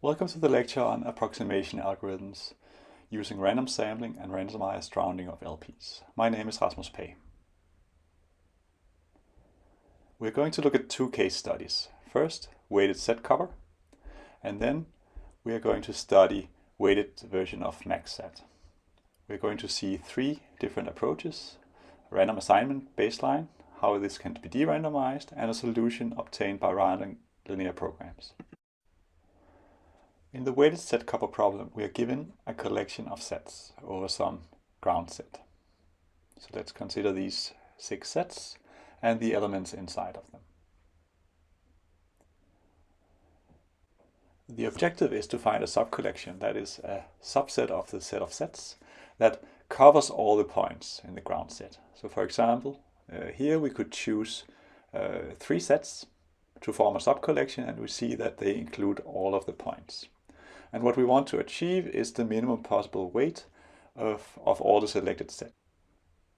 Welcome to the lecture on approximation algorithms using random sampling and randomized rounding of LPs. My name is Rasmus Pagh. We're going to look at two case studies. First, weighted set cover, and then we are going to study weighted version of MaxSat. We're going to see three different approaches, random assignment baseline, how this can be de-randomized, and a solution obtained by rounding linear programs. In the weighted set cover problem, we are given a collection of sets over some ground set. So let's consider these six sets and the elements inside of them. The objective is to find a subcollection, that is a subset of the set of sets, that covers all the points in the ground set. So for example, uh, here we could choose uh, three sets to form a subcollection and we see that they include all of the points. And what we want to achieve is the minimum possible weight of, of all the selected sets.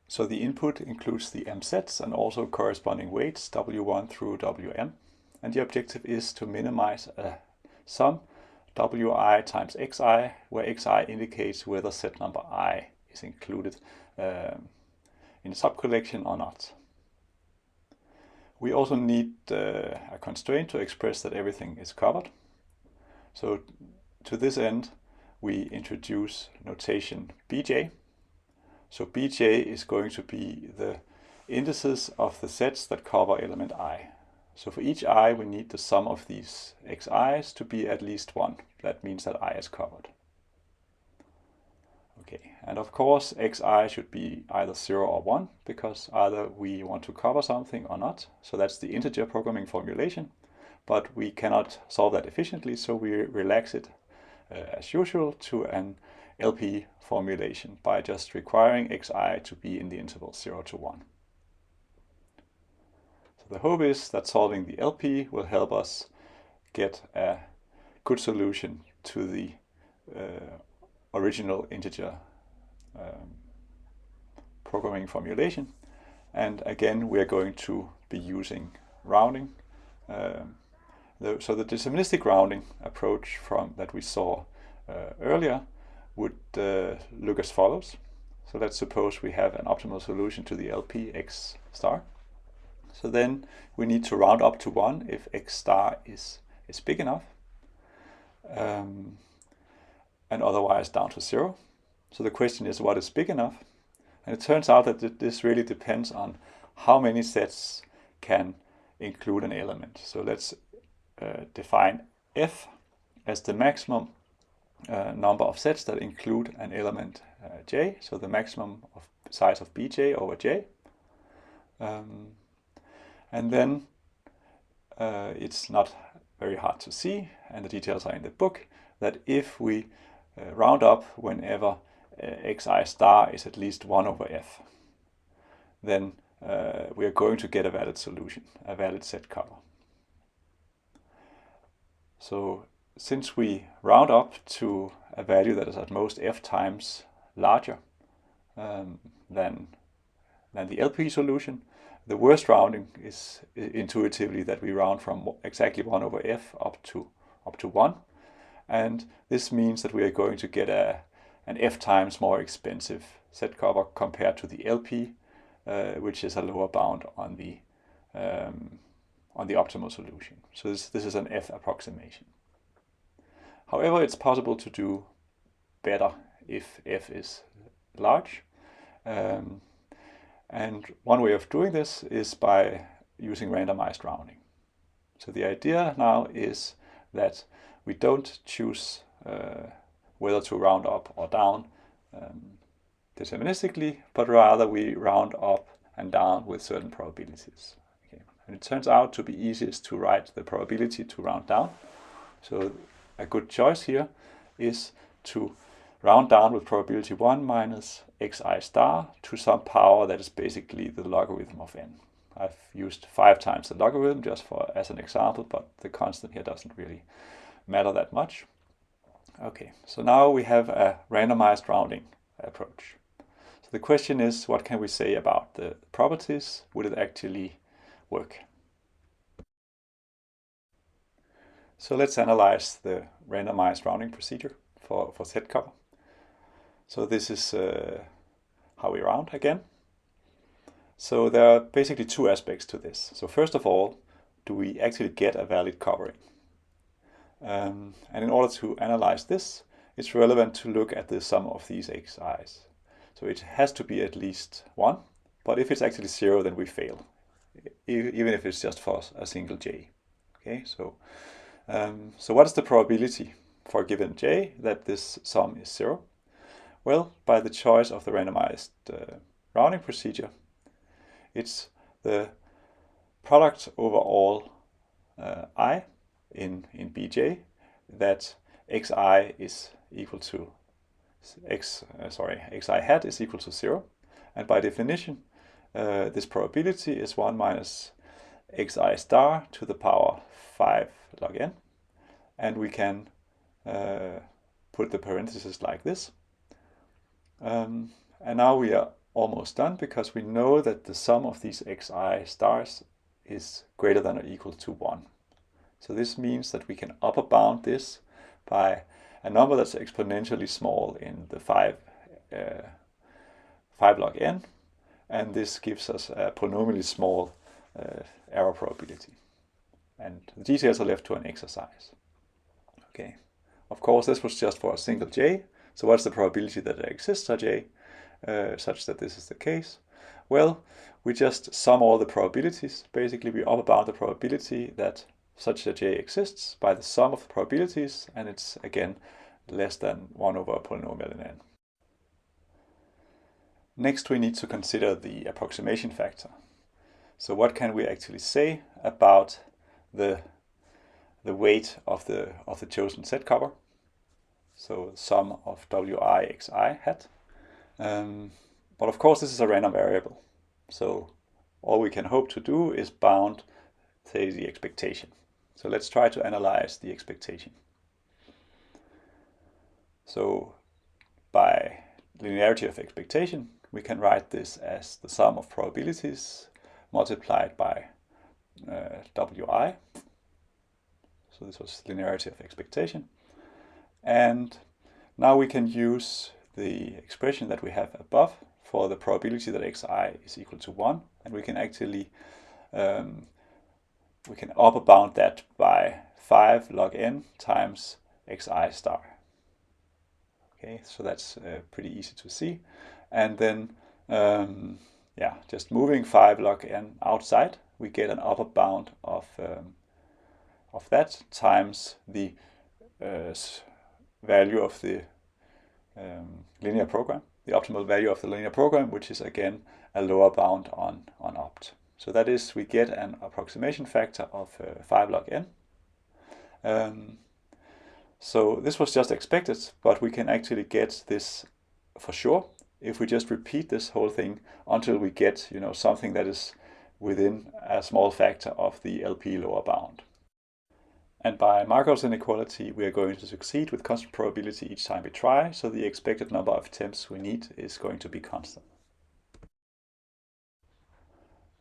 So the input includes the m sets and also corresponding weights w1 through wm. And the objective is to minimize a sum wi times xi, where xi indicates whether set number i is included um, in the subcollection or not. We also need uh, a constraint to express that everything is covered. So to this end, we introduce notation bj. So bj is going to be the indices of the sets that cover element i. So for each i, we need the sum of these xi's to be at least 1. That means that i is covered. Okay, and of course xi should be either 0 or 1, because either we want to cover something or not. So that's the integer programming formulation, but we cannot solve that efficiently, so we relax it as usual to an LP formulation by just requiring xi to be in the interval 0 to 1. So the hope is that solving the LP will help us get a good solution to the uh, original integer um, programming formulation. And again, we are going to be using rounding um, the, so the deterministic rounding approach from that we saw uh, earlier would uh, look as follows. So let's suppose we have an optimal solution to the LP x star. So then we need to round up to 1 if x star is, is big enough. Um, and otherwise down to 0. So the question is what is big enough? And it turns out that this really depends on how many sets can include an element. So let's uh, define f as the maximum uh, number of sets that include an element uh, j, so the maximum of size of bj over j. Um, and then uh, it's not very hard to see, and the details are in the book, that if we uh, round up whenever uh, xi star is at least 1 over f, then we are going to get a valid solution, a valid set cover. So since we round up to a value that is at most f times larger um, than, than the LP solution, the worst rounding is intuitively that we round from exactly 1 over f up to up to 1. And this means that we are going to get a, an f times more expensive set cover compared to the LP, uh, which is a lower bound on the um, on the optimal solution. So this, this is an f approximation. However, it's possible to do better if f is large. Um, and one way of doing this is by using randomized rounding. So the idea now is that we don't choose uh, whether to round up or down um, deterministically, but rather we round up and down with certain probabilities. And it turns out to be easiest to write the probability to round down. So a good choice here is to round down with probability 1 minus xi star to some power that is basically the logarithm of n. I've used five times the logarithm just for as an example, but the constant here doesn't really matter that much. Okay, so now we have a randomized rounding approach. So the question is, what can we say about the properties? Would it actually work? So let's analyze the randomized rounding procedure for, for set cover. So this is uh, how we round again. So there are basically two aspects to this. So first of all, do we actually get a valid covering? Um, and in order to analyze this, it's relevant to look at the sum of these xi's. So it has to be at least 1, but if it's actually 0, then we fail, even if it's just for a single j. Okay, so, um, so what is the probability for a given j that this sum is 0? Well, by the choice of the randomized uh, rounding procedure, it's the product over all uh, i in, in bj that xi is equal to x, uh, sorry, xi hat is equal to 0. And by definition, uh, this probability is 1 minus xi star to the power 5 log n. And we can uh, put the parentheses like this. Um, and now we are almost done because we know that the sum of these xi stars is greater than or equal to 1. So this means that we can upper bound this by a number that's exponentially small in the 5, uh, 5 log n, and this gives us a polynomially small uh, error probability. And the details are left to an exercise. Okay, of course this was just for a single j, so what's the probability that there exists a j uh, such that this is the case? Well, we just sum all the probabilities. Basically, we upper bound the probability that such a j exists by the sum of the probabilities, and it's again less than 1 over a polynomial in n. Next, we need to consider the approximation factor. So what can we actually say about the, the weight of the, of the chosen set cover? So sum of wi xi hat. Um, but of course, this is a random variable. So all we can hope to do is bound, say, the expectation. So let's try to analyze the expectation. So by linearity of expectation, we can write this as the sum of probabilities multiplied by uh, wi. So this was linearity of expectation. And now we can use the expression that we have above for the probability that xi is equal to 1. And we can actually um, we can upper bound that by 5 log n times xi star. Okay, so that's uh, pretty easy to see. And then, um, yeah, just moving 5 log n outside, we get an upper bound of, um, of that times the uh, value of the um, linear program, the optimal value of the linear program, which is again a lower bound on, on opt. So that is, we get an approximation factor of uh, 5 log n. Um, so this was just expected, but we can actually get this for sure if we just repeat this whole thing until we get you know something that is within a small factor of the LP lower bound. And by Markov's inequality, we are going to succeed with constant probability each time we try, so the expected number of attempts we need is going to be constant.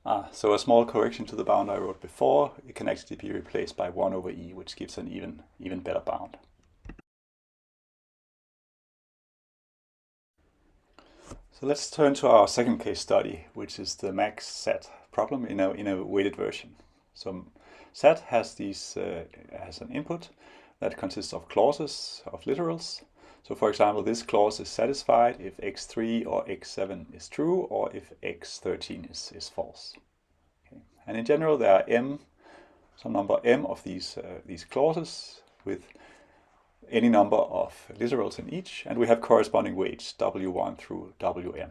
Ah, so a small correction to the bound I wrote before, it can actually be replaced by 1 over e, which gives an even, even better bound. So let's turn to our second case study, which is the max SAT problem in a, in a weighted version. So SAT has, these, uh, has an input that consists of clauses of literals. So for example, this clause is satisfied if x3 or x7 is true or if x13 is, is false. Okay. And in general, there are m, some number m of these, uh, these clauses with any number of literals in each, and we have corresponding weights w1 through wn.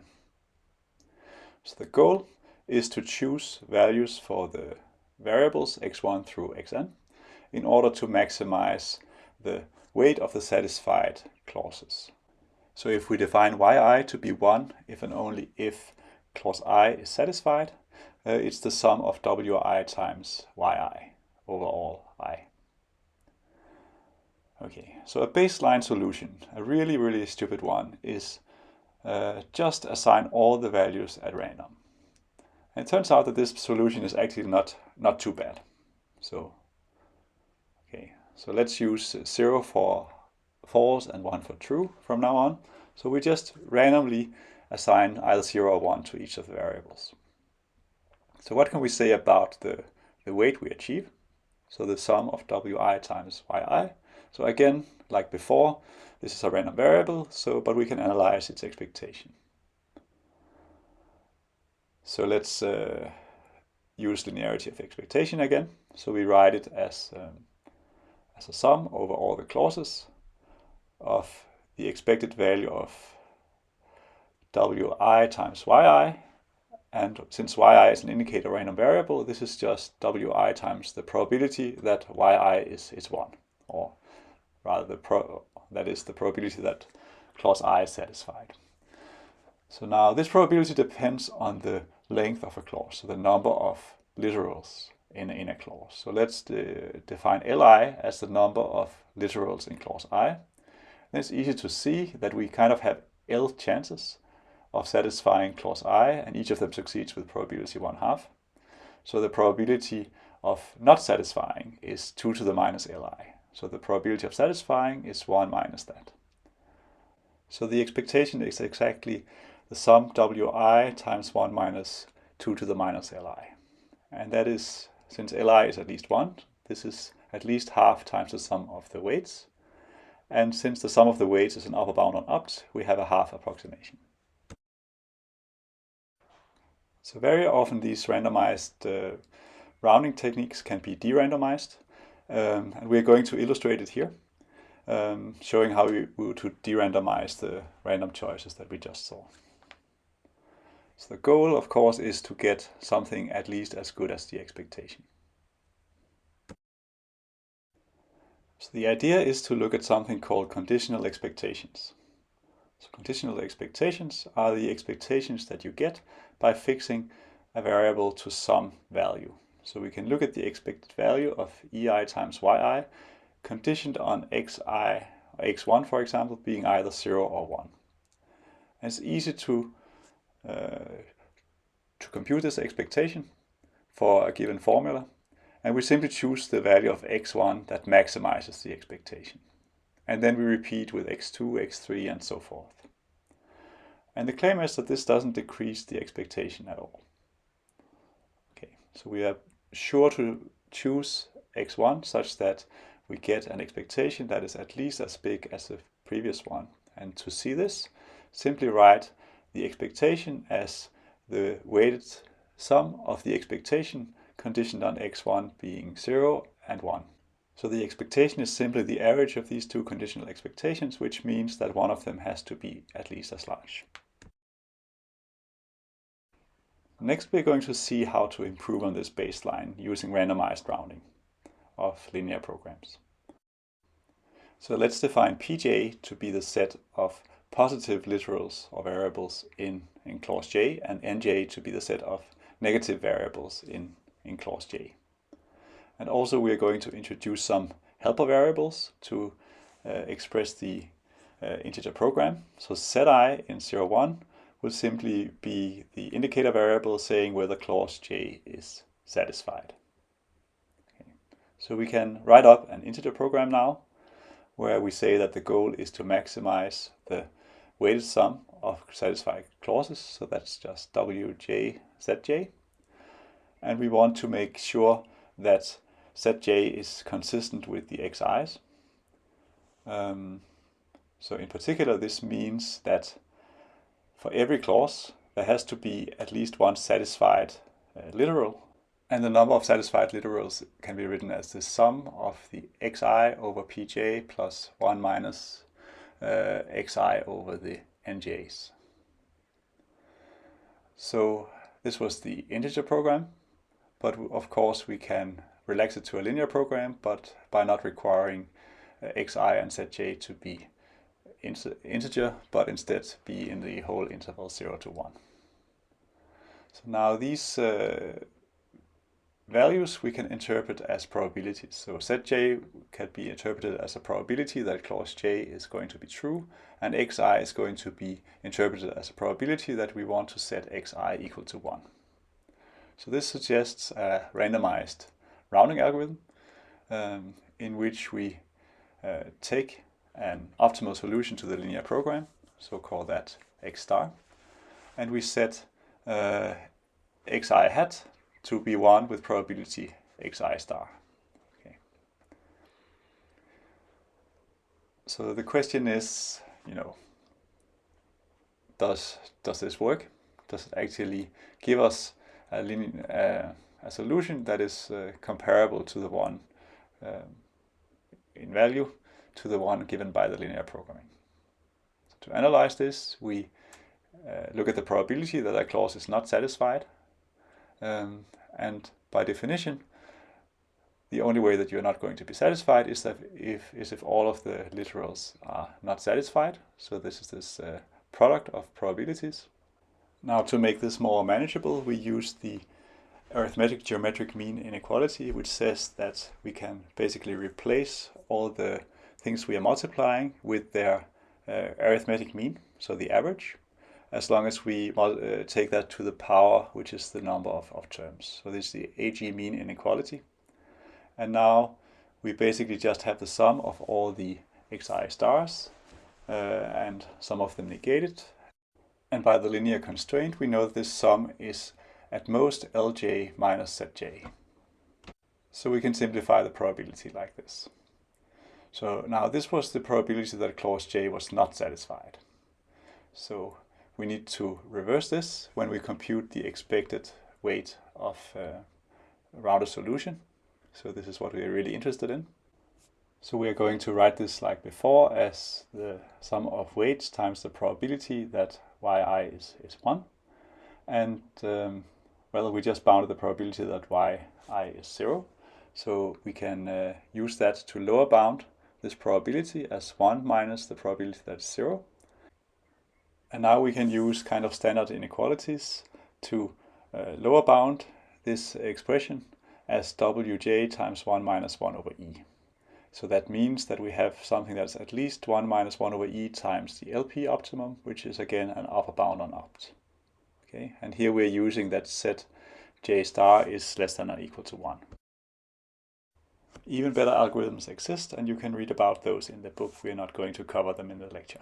So the goal is to choose values for the variables x1 through xn in order to maximize the weight of the satisfied clauses. So if we define yi to be 1 if and only if clause i is satisfied, uh, it's the sum of wi times yi over all i. Okay, so a baseline solution, a really, really stupid one, is uh, just assign all the values at random. And it turns out that this solution is actually not, not too bad. So, okay, So let's use 0 for false and 1 for true from now on. So we just randomly assign either 0 or 1 to each of the variables. So what can we say about the, the weight we achieve? So the sum of wi times yi. So again, like before, this is a random variable, so but we can analyze its expectation. So let's uh, use linearity of expectation again. So we write it as, um, as a sum over all the clauses of the expected value of wi times yi. And since yi is an indicator random variable, this is just wi times the probability that yi is, is 1. Or rather, the pro that is the probability that clause i is satisfied. So now this probability depends on the length of a clause, so the number of literals in, in a clause. So let's de define li as the number of literals in clause i. Then it's easy to see that we kind of have L chances of satisfying clause i, and each of them succeeds with probability 1 half. So the probability of not satisfying is 2 to the minus li. So the probability of satisfying is 1 minus that. So the expectation is exactly the sum wi times 1 minus 2 to the minus li. And that is, since li is at least 1, this is at least half times the sum of the weights. And since the sum of the weights is an upper bound on opt, we have a half approximation. So very often these randomized uh, rounding techniques can be de-randomized. Um, and we're going to illustrate it here, um, showing how we to de-randomize the random choices that we just saw. So the goal, of course, is to get something at least as good as the expectation. So the idea is to look at something called conditional expectations. So conditional expectations are the expectations that you get by fixing a variable to some value. So we can look at the expected value of ei times yi conditioned on xi, x1 for example, being either 0 or 1. And it's easy to, uh, to compute this expectation for a given formula and we simply choose the value of x1 that maximizes the expectation. And then we repeat with x2, x3 and so forth. And the claim is that this doesn't decrease the expectation at all. Okay, so we are sure to choose x1 such that we get an expectation that is at least as big as the previous one. And to see this, simply write the expectation as the weighted sum of the expectation conditioned on x1 being 0 and 1. So the expectation is simply the average of these two conditional expectations, which means that one of them has to be at least as large. Next we're going to see how to improve on this baseline using randomized rounding of linear programs. So let's define pj to be the set of positive literals or variables in, in clause j and nj to be the set of negative variables in in clause J. And also we are going to introduce some helper variables to uh, express the uh, integer program. So set i in 0, 1 will simply be the indicator variable saying whether clause J is satisfied. Okay. So we can write up an integer program now where we say that the goal is to maximize the weighted sum of satisfied clauses. So that's just wj zj and we want to make sure that Zj is consistent with the xi's. Um, so in particular, this means that for every clause, there has to be at least one satisfied uh, literal. And the number of satisfied literals can be written as the sum of the xi over pj plus 1 minus uh, xi over the nj's. So this was the integer program. But of course we can relax it to a linear program, but by not requiring uh, xi and zj to be integer, but instead be in the whole interval 0 to 1. So now these uh, values we can interpret as probabilities. So Zj can be interpreted as a probability that clause J is going to be true, and Xi is going to be interpreted as a probability that we want to set Xi equal to 1. So this suggests a randomized rounding algorithm um, in which we uh, take an optimal solution to the linear program, so call that x star, and we set uh, xi hat to be 1 with probability xi star. Okay. So the question is, you know, does, does this work? Does it actually give us a, linear, uh, a solution that is uh, comparable to the one um, in value to the one given by the linear programming. So to analyze this, we uh, look at the probability that a clause is not satisfied. Um, and by definition, the only way that you're not going to be satisfied is that if is if all of the literals are not satisfied. So this is this uh, product of probabilities. Now to make this more manageable, we use the arithmetic geometric mean inequality, which says that we can basically replace all the things we are multiplying with their uh, arithmetic mean, so the average, as long as we uh, take that to the power, which is the number of, of terms. So this is the AG mean inequality. And now we basically just have the sum of all the xi stars uh, and some of them negated. And by the linear constraint, we know this sum is at most Lj minus Zj. So we can simplify the probability like this. So now this was the probability that clause J was not satisfied. So we need to reverse this when we compute the expected weight of uh, rounded solution. So this is what we are really interested in. So we are going to write this like before as the sum of weights times the probability that yi is, is 1. And um, well, we just bounded the probability that yi is 0. So we can uh, use that to lower bound this probability as 1 minus the probability that is 0. And now we can use kind of standard inequalities to uh, lower bound this expression as wj times 1 minus 1 over e. So that means that we have something that's at least 1 minus 1 over e times the LP optimum, which is again an upper bound on opt. Okay, and here we're using that set j star is less than or equal to 1. Even better algorithms exist, and you can read about those in the book. We're not going to cover them in the lecture.